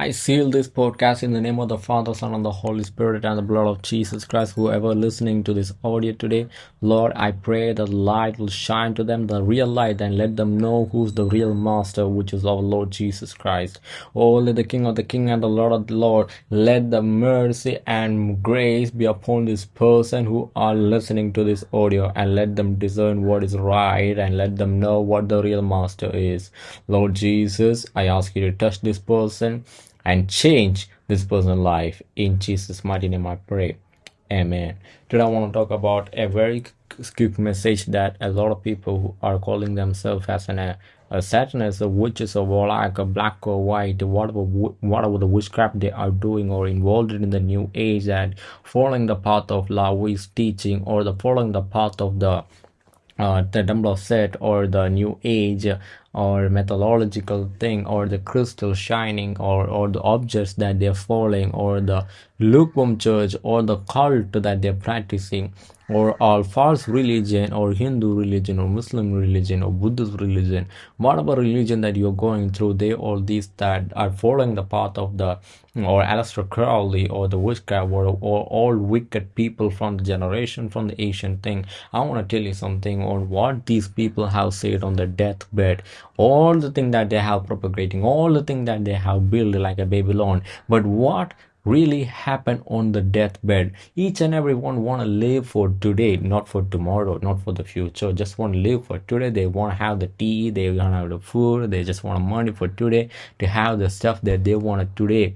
I seal this podcast in the name of the Father, Son, and the Holy Spirit and the blood of Jesus Christ. Whoever listening to this audio today, Lord, I pray that light will shine to them, the real light, and let them know who's the real master, which is our Lord Jesus Christ. Oh, let the King of the King and the Lord of the Lord, let the mercy and grace be upon this person who are listening to this audio, and let them discern what is right, and let them know what the real master is. Lord Jesus, I ask you to touch this person and change this person's life. In Jesus' mighty name I pray. Amen. Today I want to talk about a very quick message that a lot of people are calling themselves as an, a, Satanist, a witches, or warlock, a black or white, whatever, whatever the witchcraft they are doing or involved in the new age and following the path of LaVey's teaching or the following the path of the uh, the Set or the New Age or methodological thing or the crystal shining or, or the objects that they're falling or the lukewarm church or the cult that they're practicing or all false religion or Hindu religion or Muslim religion or Buddhist religion, whatever religion that you're going through, they all these that are following the path of the or Aleister Crowley or the witchcraft or, or all wicked people from the generation from the ancient thing. I want to tell you something on what these people have said on the deathbed, all the thing that they have propagating, all the thing that they have built like a Babylon. But what really happen on the deathbed. Each and everyone want to live for today not for tomorrow not for the future. Just want to live for today. They want to have the tea they want to have the food they just want money for today to have the stuff that they want today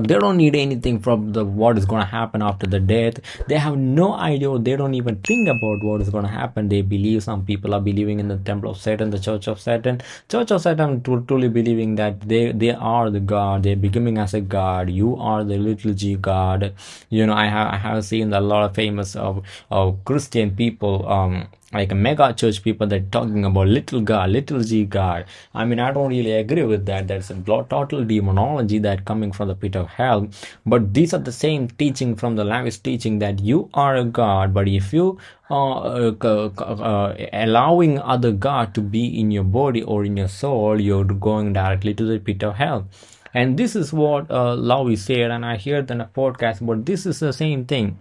they don't need anything from the what is going to happen after the death. They have no idea they don't even think about what is going to happen. They believe some people are believing in the temple of satan the church of satan. Church of satan truly believing that they they are the god. They're becoming as a god. You are the little g god. You know i have i have seen a lot of famous of, of christian people um like a mega church people that talking about little god little g god. I mean i don't really agree with that. That's a total demonology that coming from the pit of hell. But these are the same teaching from the Laoist teaching that you are a god. But if you uh, uh, uh, allowing other god to be in your body or in your soul you're going directly to the pit of hell. And this is what uh, said and I heard in a podcast but this is the same thing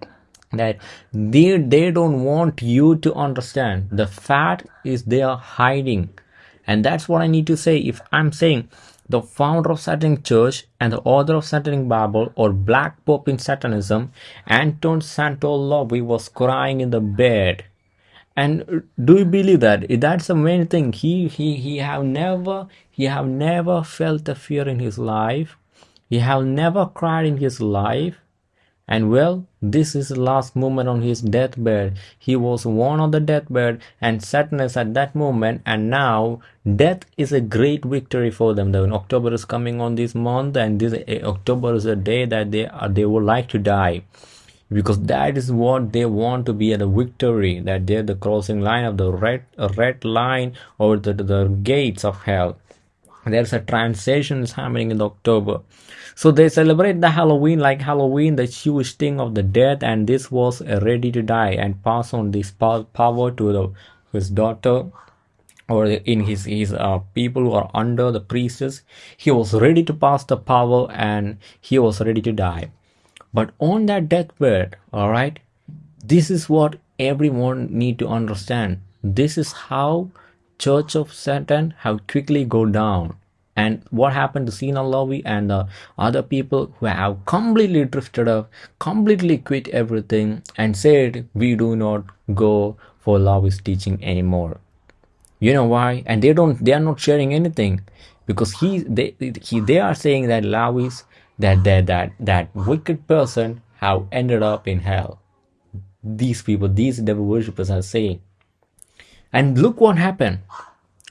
that they they don't want you to understand. The fact is they are hiding. And that's what i need to say. If i'm saying the founder of satanic church and the author of satanic bible or black pope in satanism Anton Szandor LaVey was crying in the bed. And do you believe that? That's the main thing. He he he have never he have never felt the fear in his life. He have never cried in his life and well, this is the last moment on his deathbed. He was one on the deathbed and sadness at that moment and now death is a great victory for them. The October is coming on this month and this uh, October is a day that they uh, they would like to die because that is what they want to be at a victory that they're the crossing line of the red red line or the, the gates of hell there's a transition is happening in october. So they celebrate the halloween like halloween the huge thing of the death and this was ready to die and pass on this power to the his daughter or in his his uh, people who are under the priests he was ready to pass the power and he was ready to die. But on that deathbed all right this is what everyone need to understand. This is how Church of Satan have quickly go down. And what happened to Zeena and the other people who have completely drifted off, completely quit everything and said, we do not go for LaVey's teaching anymore. You know why? And they don't, they are not sharing anything because he, they, he, they are saying that LaVey's, that, that, that, that wicked person have ended up in hell. These people, these devil worshippers are saying and look what happened.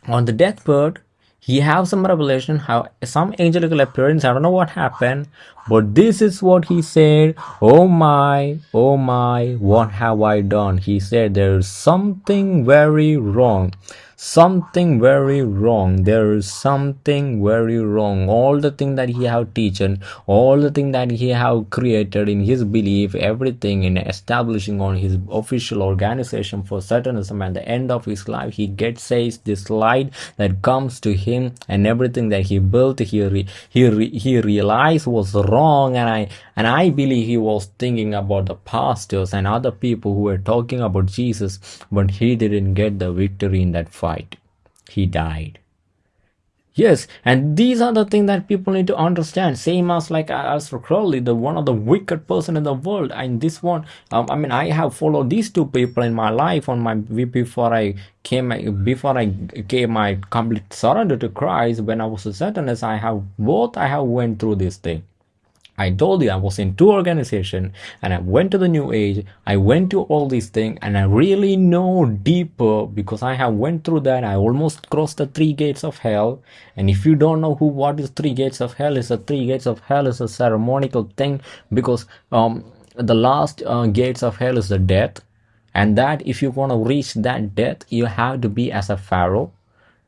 On the deathbed, he have some revelation, how some angelical appearance. I don't know what happened, but this is what he said. Oh my, oh my, what have I done? He said there is something very wrong. Something very wrong. There is something very wrong. All the thing that he have teaching all the thing that he have created in his belief everything in establishing on his official organization for satanism at the end of his life he gets says this light that comes to him and everything that he built he re, he re, he realized was wrong. And i and i believe he was thinking about the pastors and other people who were talking about jesus but he didn't get the victory in that fight he died Yes, and these are the things that people need to understand. Same as like Aleister Crowley, the one of the wicked person in the world. And this one, um, I mean, I have followed these two people in my life on my before I came before I gave my complete surrender to Christ. When I was a Satanist, I have both. I have went through this thing. I told you I was in two organization and I went to the new age. I went to all these things and I really know deeper because I have went through that. I almost crossed the three gates of hell. And if you don't know who what is three gates of hell is, the three gates of hell is a ceremonial thing because um the last uh, gates of hell is the death and that if you want to reach that death you have to be as a pharaoh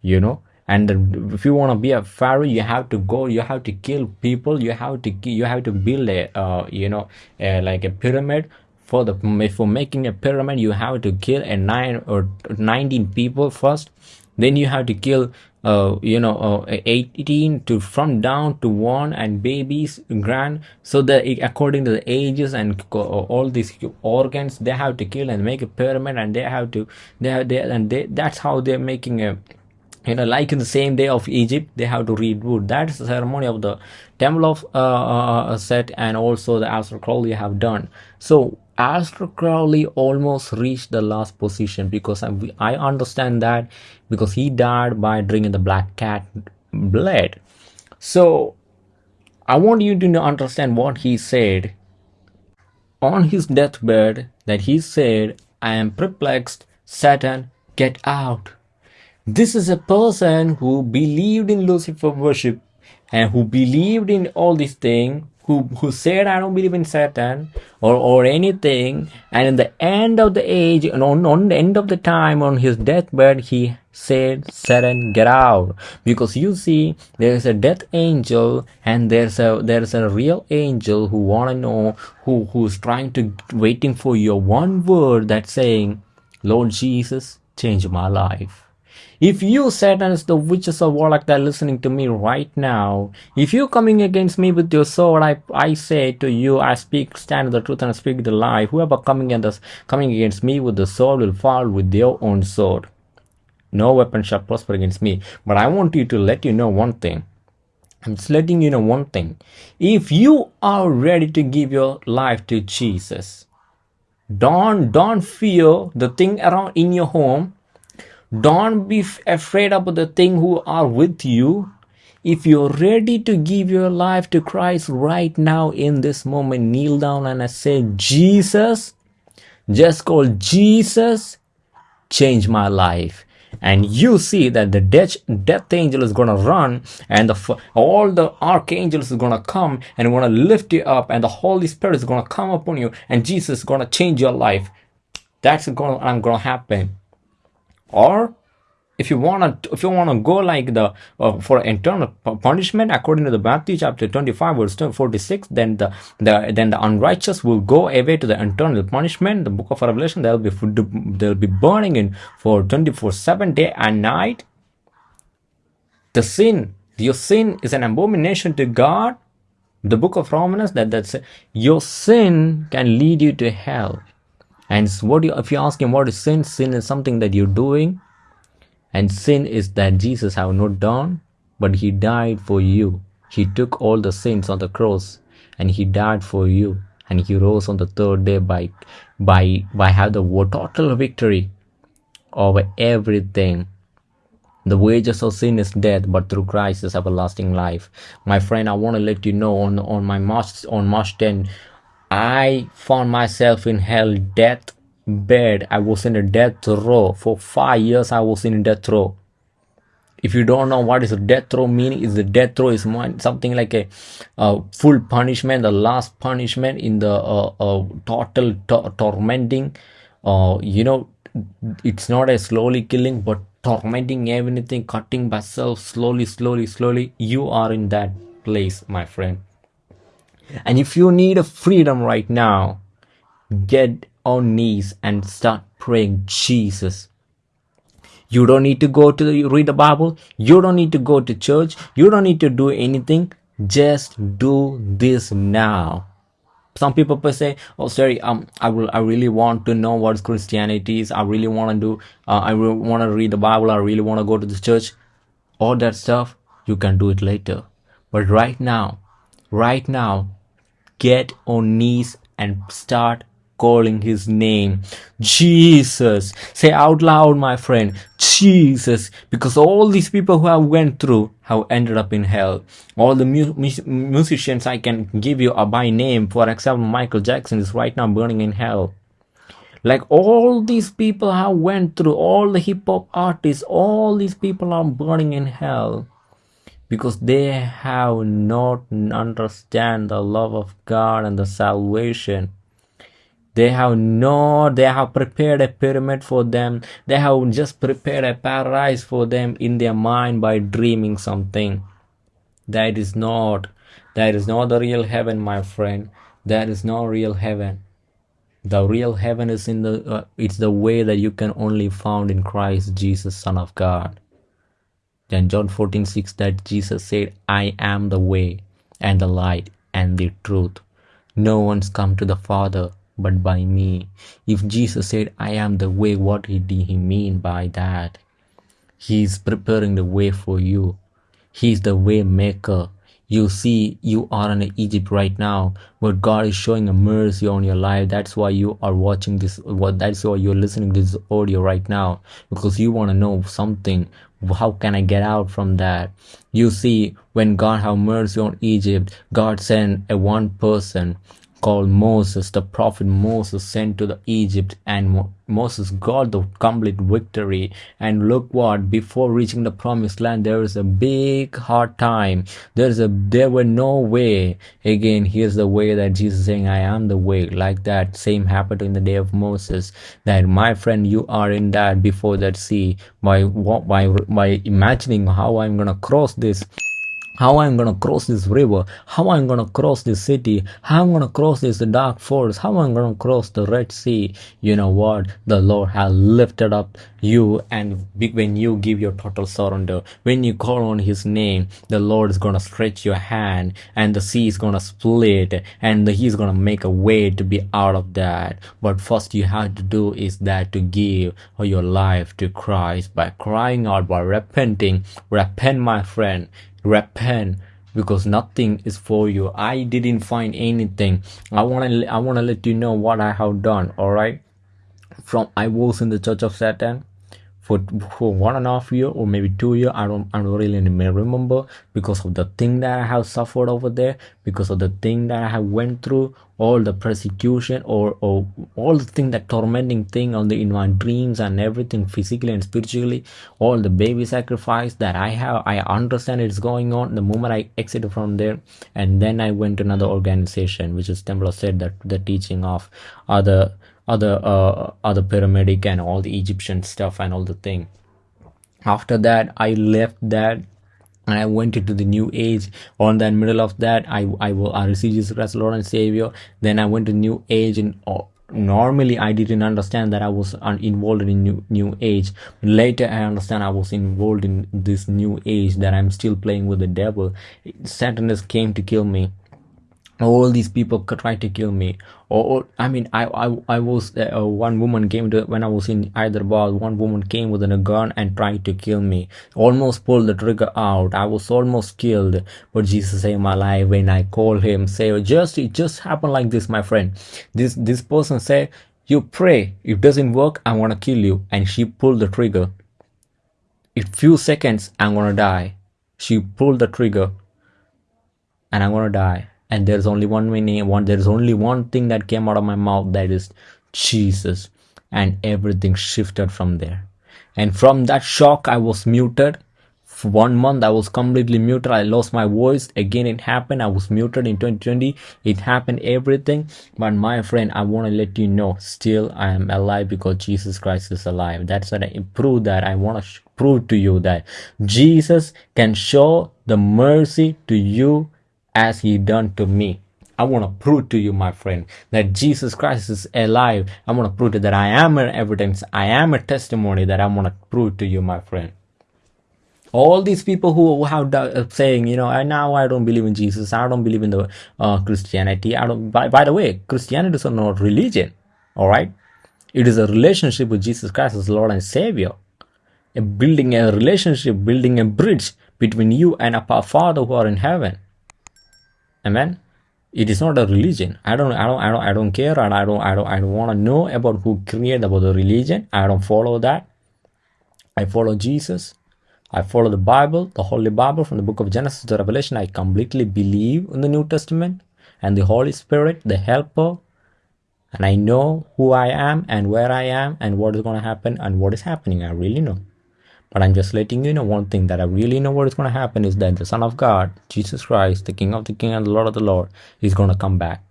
you know and if you want to be a pharaoh you have to go you have to kill people you have to you have to build a uh, you know like a pyramid. For the for making a pyramid you have to kill a nine or 19 people first. Then you have to kill uh, you know uh, 18 to from down to one and babies grand. So that according to the ages and all these organs they have to kill and make a pyramid and they have to they have they and they that's how they're making a you know like in the same day of egypt they have to read wood that's the ceremony of the temple of uh, uh, uh set and also the Aleister crowley have done. So Aleister crowley almost reached the last position because I, I understand that because he died by drinking the black cat blood. So i want you to understand what he said on his deathbed that he said i am perplexed satan get out this is a person who believed in Lucifer worship and who believed in all these things, who, who said, I don't believe in Satan or, or anything. And in the end of the age, and on, on the end of the time, on his deathbed, he said, Satan, get out. Because you see, there's a death angel and there's a there's a real angel who wanna know who who's trying to waiting for your one word that's saying, Lord Jesus, change my life. If you Satans, the witches of warlock that are listening to me right now, if you coming against me with your sword, I I say to you, I speak, stand the truth and speak the lie. Whoever coming against coming against me with the sword will fall with their own sword. No weapon shall prosper against me. But I want you to let you know one thing. I'm just letting you know one thing. If you are ready to give your life to Jesus, don't don't fear the thing around in your home don't be afraid about the thing who are with you. If you're ready to give your life to Christ right now in this moment, kneel down and I say, Jesus, just call Jesus, change my life. And you see that the death, death angel is going to run and the, all the archangels is going to come and going to lift you up and the holy spirit is going to come upon you and jesus is going to change your life. That's going to, i'm going to happen or if you want to if you want to go like the uh, for internal punishment according to the matthew chapter 25 verse 46 then the, the then the unrighteous will go away to the internal punishment. The book of revelation they'll be food, they'll be burning in for 24 7 day and night. The sin your sin is an abomination to god. The book of romans that that's your sin can lead you to hell and what you, if you ask him what is sin sin is something that you're doing. And sin is that jesus have not done but he died for you. He took all the sins on the cross and he died for you. And he rose on the third day by by by have the total victory over everything. The wages of sin is death, but through Christ is everlasting life. My friend, I want to let you know on on my March on March 10, I found myself in hell death bed. I was in a death row. For five years I was in a death row. If you don't know what is a death row meaning, is the death row is something like a full punishment, the last punishment in the uh, uh, total to tormenting. Uh, you know, it's not a slowly killing, but tormenting everything, cutting myself slowly, slowly, slowly, you are in that place, my friend. And if you need a freedom right now, get on knees and start praying, Jesus. You don't need to go to the, read the Bible. You don't need to go to church. You don't need to do anything. Just do this now some people say oh sorry um i will i really want to know what christianity is i really want to do uh, i really want to read the bible i really want to go to the church all that stuff you can do it later but right now right now get on knees and start calling his name. Jesus. Say out loud my friend jesus. Because all these people who have went through have ended up in hell. All the mu musicians i can give you a by name. For example michael jackson is right now burning in hell. Like all these people have went through all the hip-hop artists all these people are burning in hell because they have not understand the love of god and the salvation. They have no they have prepared a pyramid for them. They have just prepared a paradise for them in their mind by dreaming something. That is not that is not the real heaven my friend. That is not real heaven. The real heaven is in the uh, it's the way that you can only found in christ jesus son of god then john 14 6 that jesus said i am the way and the light and the truth no one's come to the father but by me. If Jesus said, I am the way, what did he mean by that? He is preparing the way for you. He is the way maker. You see, you are in Egypt right now, but God is showing a mercy on your life. That's why you are watching this. What that's why you're listening to this audio right now because you want to know something. How can I get out from that? You see, when God have mercy on Egypt, God sent a one person called Moses, the prophet Moses sent to the Egypt and Mo Moses got the complete victory. And look what before reaching the promised land there is a big hard time. There's a there were no way. Again here's the way that Jesus saying I am the way like that same happened in the day of Moses that my friend you are in that before that sea. By by by imagining how I'm gonna cross this how I'm gonna cross this river, how I'm gonna cross this city, how I'm gonna cross this dark forest, how I'm gonna cross the Red Sea. You know what? The Lord has lifted up you, and when you give your total surrender, when you call on His name, the Lord is gonna stretch your hand, and the sea is gonna split, and He's gonna make a way to be out of that. But first, you have to do is that to give your life to Christ by crying out, by repenting. Repent, my friend repent because nothing is for you. I didn't find anything. I want to i want to let you know what i have done all right from i was in the church of satan for for one and a half year or maybe two year i don't i don't really remember because of the thing that i have suffered over there because of the thing that i have went through all the persecution or or all the thing that tormenting thing on the in my dreams and everything physically and spiritually all the baby sacrifice that i have i understand it's going on the moment i exited from there. And then i went to another organization which is temple said that the teaching of other other uh, other paramedic and all the Egyptian stuff and all the thing. After that, I left that and I went into the new age. On that middle of that, I I will I received Jesus Christ Lord and Savior. Then I went to new age and. Uh, normally i didn't understand that i was involved in new new age later i understand i was involved in this new age that i'm still playing with the devil satan came to kill me all these people tried to kill me. Or, i mean i i, I was uh, one woman came to when i was in hyderabad one woman came with a gun and tried to kill me. Almost pulled the trigger out. I was almost killed. But jesus saved my life when i called him. Say just it just happened like this my friend. This this person said you pray. If it doesn't work i want to kill you. And she pulled the trigger. In few seconds i'm gonna die. She pulled the trigger. And i'm gonna die and there's only one meaning one there's only one thing that came out of my mouth that is jesus. And everything shifted from there. And from that shock i was muted. For one month i was completely muted. I lost my voice. Again it happened. I was muted in 2020 it happened everything. But my friend i want to let you know still i am alive because jesus christ is alive. That's what i prove that. I want to prove to you that Jesus can show the mercy to you as he done to me. I want to prove to you, my friend, that Jesus Christ is alive. I want to prove to you that I am an evidence. I am a testimony that I want to prove to you, my friend all these people who have uh, saying you know I, now i don't believe in jesus i don't believe in the uh, christianity i don't by, by the way christianity is not religion all right it is a relationship with jesus christ as lord and savior a building a relationship building a bridge between you and our father who are in heaven amen it is not a religion i don't i don't i don't, I don't care and i don't i don't i don't want to know about who created about the religion i don't follow that i follow jesus I follow the Bible, the Holy Bible from the book of Genesis to Revelation. I completely believe in the New Testament and the Holy Spirit, the helper. And I know who I am and where I am and what is going to happen and what is happening. I really know. But I'm just letting you know one thing that I really know what is going to happen is that the Son of God, Jesus Christ, the King of the King and the Lord of the Lord, is going to come back.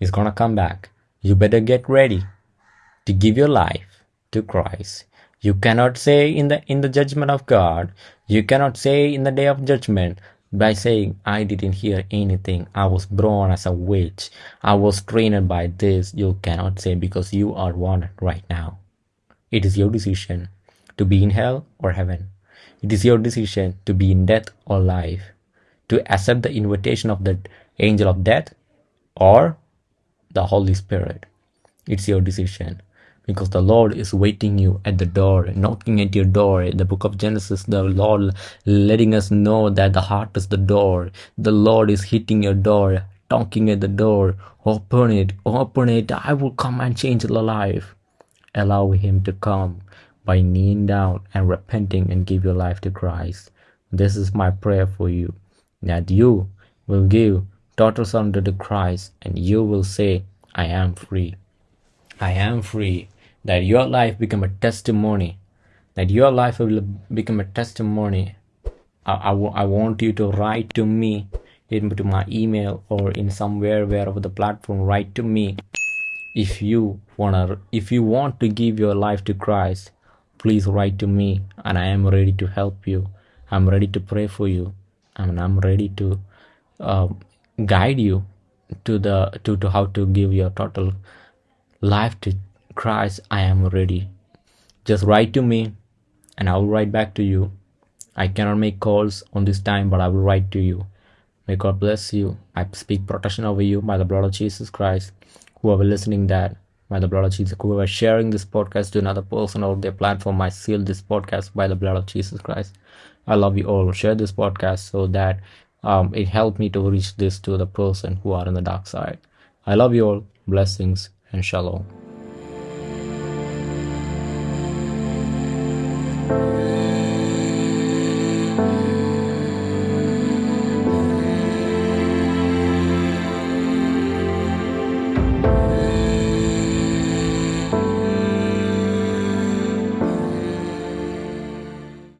He's going to come back. You better get ready to give your life to Christ. You cannot say in the in the judgment of God, you cannot say in the day of judgment by saying, I didn't hear anything. I was born as a witch. I was trained by this. You cannot say because you are one right now. It is your decision to be in hell or heaven. It is your decision to be in death or life, to accept the invitation of the angel of death or the Holy Spirit. It's your decision because the Lord is waiting you at the door, knocking at your door. In the book of Genesis, the Lord letting us know that the heart is the door. The Lord is hitting your door, knocking at the door. Open it, open it. I will come and change the life. Allow Him to come by kneeling down and repenting and give your life to Christ. This is my prayer for you that you will give total surrender to Christ and you will say, I am free. I am free that your life become a testimony that your life will become a testimony I, I, want you to write to me into my email or in somewhere wherever the platform write to me if you wanna if you want to give your life to christ please write to me and i am ready to help you i'm ready to pray for you and i'm ready to uh, guide you to the to, to how to give your total life to Christ, I am ready. Just write to me and I will write back to you. I cannot make calls on this time, but I will write to you. May God bless you. I speak protection over you by the blood of Jesus Christ. Whoever listening that, by the blood of Jesus, whoever sharing this podcast to another person or their platform, I seal this podcast by the blood of Jesus Christ. I love you all. Share this podcast so that um, it helped me to reach this to the person who are in the dark side. I love you all. Blessings and shalom.